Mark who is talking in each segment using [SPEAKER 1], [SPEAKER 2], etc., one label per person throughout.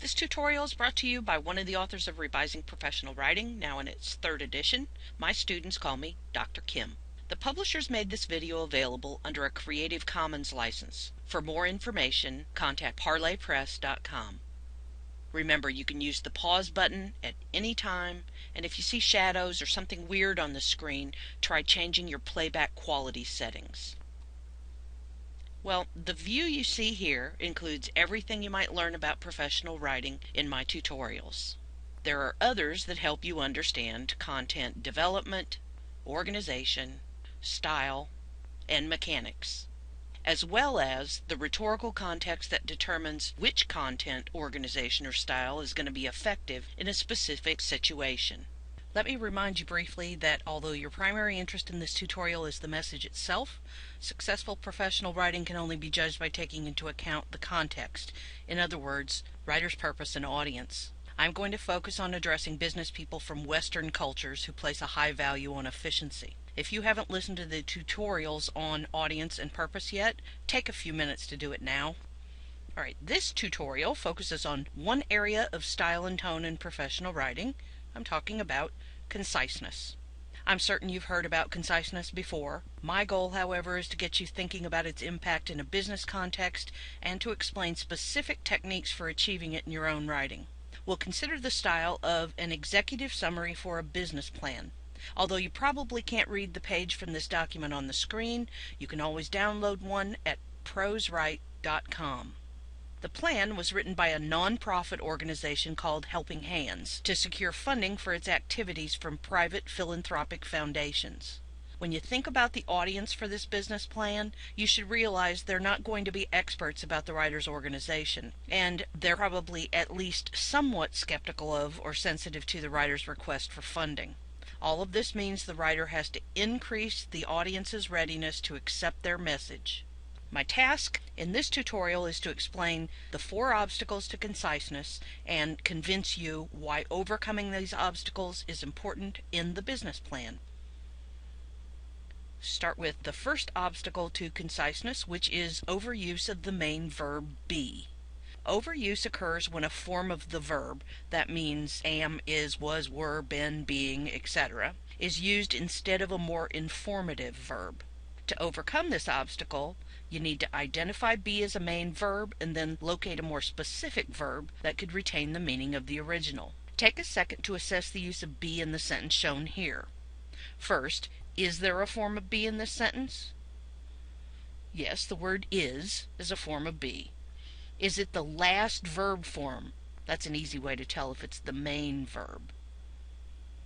[SPEAKER 1] This tutorial is brought to you by one of the authors of Revising Professional Writing, now in its third edition. My students call me Dr. Kim. The publishers made this video available under a Creative Commons license. For more information, contact parlorpress.com. Remember, you can use the pause button at any time, and if you see shadows or something weird on the screen, try changing your playback quality settings. Well, the view you see here includes everything you might learn about professional writing in my tutorials. There are others that help you understand content development, organization, style, and mechanics, as well as the rhetorical context that determines which content, organization, or style is going to be effective in a specific situation. Let me remind you briefly that although your primary interest in this tutorial is the message itself, successful professional writing can only be judged by taking into account the context. In other words, writer's purpose and audience. I'm going to focus on addressing business people from Western cultures who place a high value on efficiency. If you haven't listened to the tutorials on audience and purpose yet, take a few minutes to do it now. Alright, this tutorial focuses on one area of style and tone in professional writing, I'm talking about conciseness. I'm certain you've heard about conciseness before. My goal, however, is to get you thinking about its impact in a business context and to explain specific techniques for achieving it in your own writing. We'll consider the style of an executive summary for a business plan. Although you probably can't read the page from this document on the screen, you can always download one at proswrite.com. The plan was written by a nonprofit organization called Helping Hands to secure funding for its activities from private philanthropic foundations. When you think about the audience for this business plan, you should realize they're not going to be experts about the writer's organization, and they're probably at least somewhat skeptical of or sensitive to the writer's request for funding. All of this means the writer has to increase the audience's readiness to accept their message. My task in this tutorial is to explain the four obstacles to conciseness and convince you why overcoming these obstacles is important in the business plan. Start with the first obstacle to conciseness, which is overuse of the main verb be. Overuse occurs when a form of the verb, that means am, is, was, were, been, being, etc., is used instead of a more informative verb. To overcome this obstacle, you need to identify be as a main verb and then locate a more specific verb that could retain the meaning of the original. Take a second to assess the use of be in the sentence shown here. First, is there a form of be in this sentence? Yes, the word is is a form of be. Is it the last verb form? That's an easy way to tell if it's the main verb.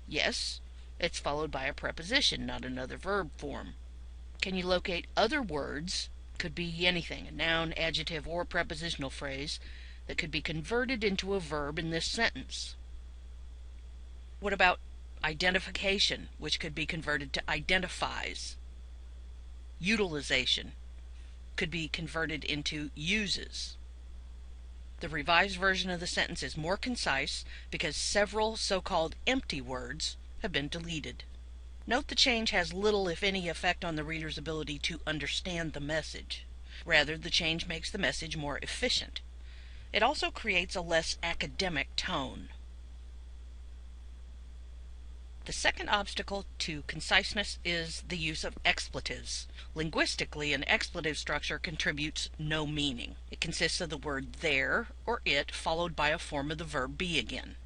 [SPEAKER 1] Yes, it's followed by a preposition, not another verb form. Can you locate other words could be anything, a noun, adjective, or prepositional phrase that could be converted into a verb in this sentence. What about identification, which could be converted to identifies? Utilization could be converted into uses. The revised version of the sentence is more concise because several so-called empty words have been deleted. Note the change has little, if any, effect on the reader's ability to understand the message. Rather, the change makes the message more efficient. It also creates a less academic tone. The second obstacle to conciseness is the use of expletives. Linguistically, an expletive structure contributes no meaning. It consists of the word there or it followed by a form of the verb be again.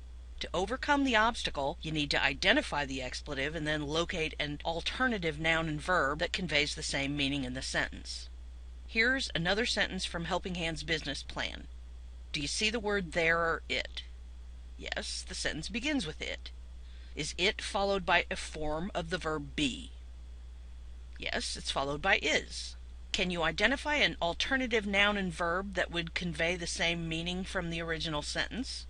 [SPEAKER 1] To overcome the obstacle, you need to identify the expletive and then locate an alternative noun and verb that conveys the same meaning in the sentence. Here's another sentence from Helping Hands business plan. Do you see the word there or it? Yes, the sentence begins with it. Is it followed by a form of the verb be? Yes, it's followed by is. Can you identify an alternative noun and verb that would convey the same meaning from the original sentence?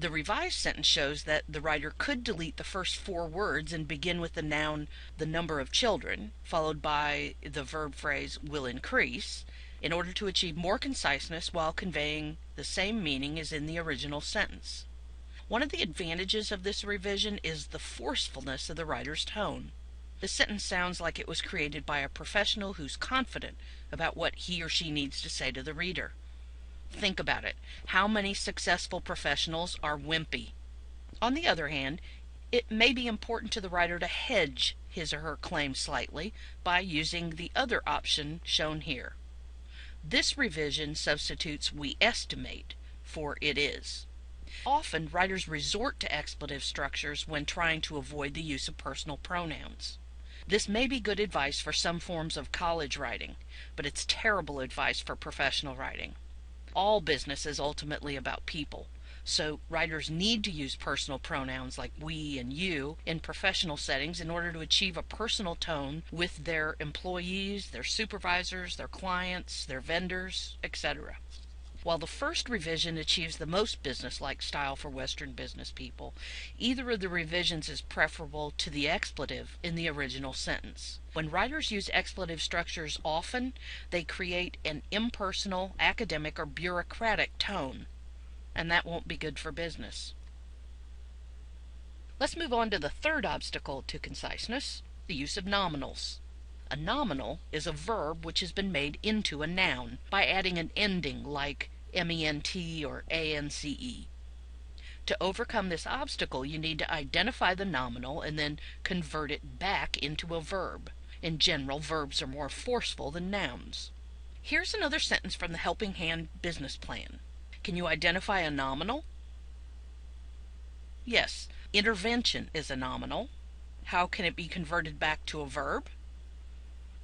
[SPEAKER 1] The revised sentence shows that the writer could delete the first four words and begin with the noun the number of children, followed by the verb phrase will increase, in order to achieve more conciseness while conveying the same meaning as in the original sentence. One of the advantages of this revision is the forcefulness of the writer's tone. The sentence sounds like it was created by a professional who's confident about what he or she needs to say to the reader. Think about it. How many successful professionals are wimpy? On the other hand, it may be important to the writer to hedge his or her claim slightly by using the other option shown here. This revision substitutes we estimate for it is. Often, writers resort to expletive structures when trying to avoid the use of personal pronouns. This may be good advice for some forms of college writing, but it's terrible advice for professional writing. All business is ultimately about people, so writers need to use personal pronouns like we and you in professional settings in order to achieve a personal tone with their employees, their supervisors, their clients, their vendors, etc. While the first revision achieves the most business-like style for Western business people, either of the revisions is preferable to the expletive in the original sentence. When writers use expletive structures often, they create an impersonal, academic, or bureaucratic tone and that won't be good for business. Let's move on to the third obstacle to conciseness, the use of nominals. A nominal is a verb which has been made into a noun by adding an ending like ment or ance. To overcome this obstacle, you need to identify the nominal and then convert it back into a verb. In general, verbs are more forceful than nouns. Here's another sentence from the Helping Hand business plan. Can you identify a nominal? Yes, intervention is a nominal. How can it be converted back to a verb?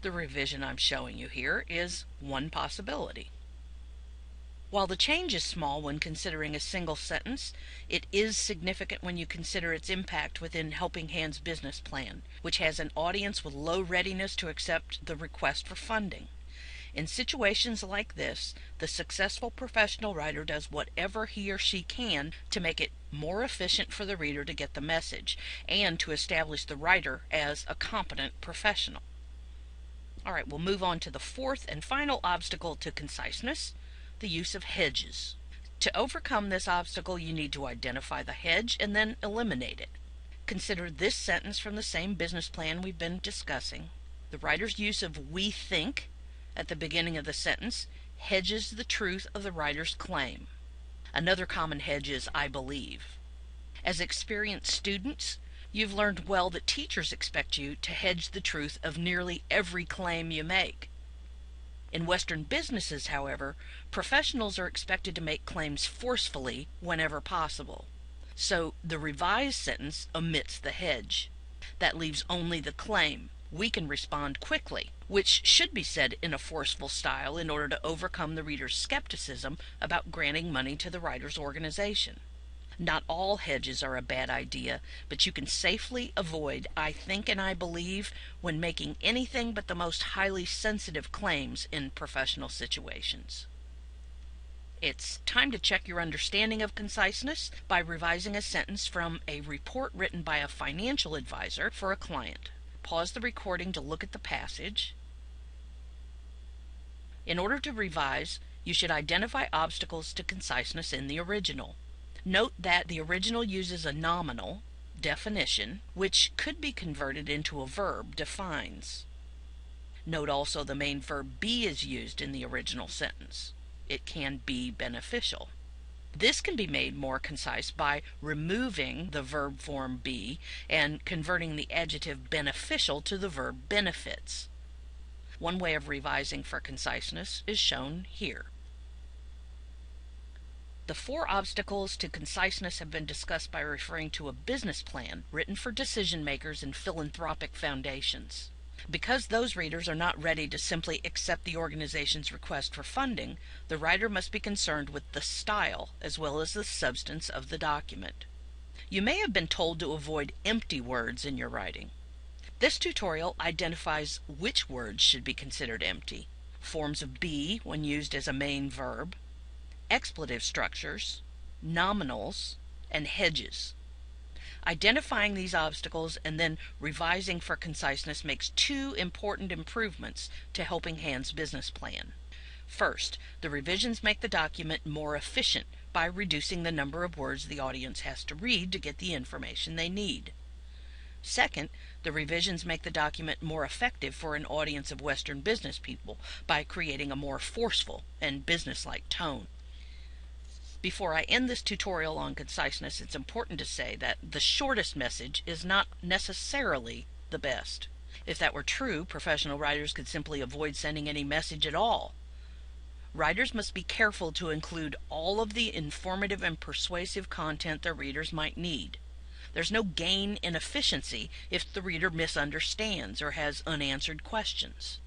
[SPEAKER 1] The revision I'm showing you here is one possibility. While the change is small when considering a single sentence, it is significant when you consider its impact within Helping Hands business plan, which has an audience with low readiness to accept the request for funding. In situations like this, the successful professional writer does whatever he or she can to make it more efficient for the reader to get the message and to establish the writer as a competent professional. All right, we'll move on to the fourth and final obstacle to conciseness, the use of hedges. To overcome this obstacle, you need to identify the hedge and then eliminate it. Consider this sentence from the same business plan we've been discussing. The writer's use of we think at the beginning of the sentence hedges the truth of the writer's claim. Another common hedge is I believe. As experienced students, you've learned well that teachers expect you to hedge the truth of nearly every claim you make. In Western businesses, however, professionals are expected to make claims forcefully whenever possible. So the revised sentence omits the hedge. That leaves only the claim, we can respond quickly, which should be said in a forceful style in order to overcome the reader's skepticism about granting money to the writer's organization. Not all hedges are a bad idea, but you can safely avoid I think and I believe when making anything but the most highly sensitive claims in professional situations. It's time to check your understanding of conciseness by revising a sentence from a report written by a financial advisor for a client. Pause the recording to look at the passage. In order to revise, you should identify obstacles to conciseness in the original. Note that the original uses a nominal, definition, which could be converted into a verb, defines. Note also the main verb be is used in the original sentence. It can be beneficial. This can be made more concise by removing the verb form be and converting the adjective beneficial to the verb benefits. One way of revising for conciseness is shown here. The four obstacles to conciseness have been discussed by referring to a business plan written for decision makers and philanthropic foundations. Because those readers are not ready to simply accept the organization's request for funding, the writer must be concerned with the style as well as the substance of the document. You may have been told to avoid empty words in your writing. This tutorial identifies which words should be considered empty, forms of be when used as a main verb, expletive structures, nominals, and hedges. Identifying these obstacles and then revising for conciseness makes two important improvements to Helping Hands business plan. First, the revisions make the document more efficient by reducing the number of words the audience has to read to get the information they need. Second, the revisions make the document more effective for an audience of Western business people by creating a more forceful and businesslike tone. Before I end this tutorial on conciseness, it's important to say that the shortest message is not necessarily the best. If that were true, professional writers could simply avoid sending any message at all. Writers must be careful to include all of the informative and persuasive content their readers might need. There's no gain in efficiency if the reader misunderstands or has unanswered questions.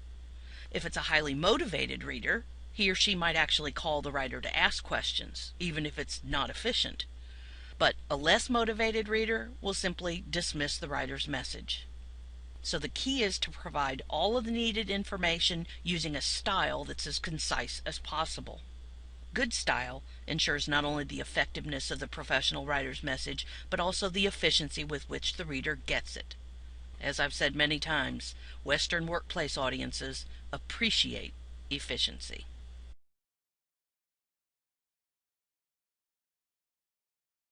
[SPEAKER 1] If it's a highly motivated reader, he or she might actually call the writer to ask questions, even if it's not efficient. But a less motivated reader will simply dismiss the writer's message. So the key is to provide all of the needed information using a style that's as concise as possible. Good style ensures not only the effectiveness of the professional writer's message, but also the efficiency with which the reader gets it. As I've said many times, Western workplace audiences appreciate efficiency.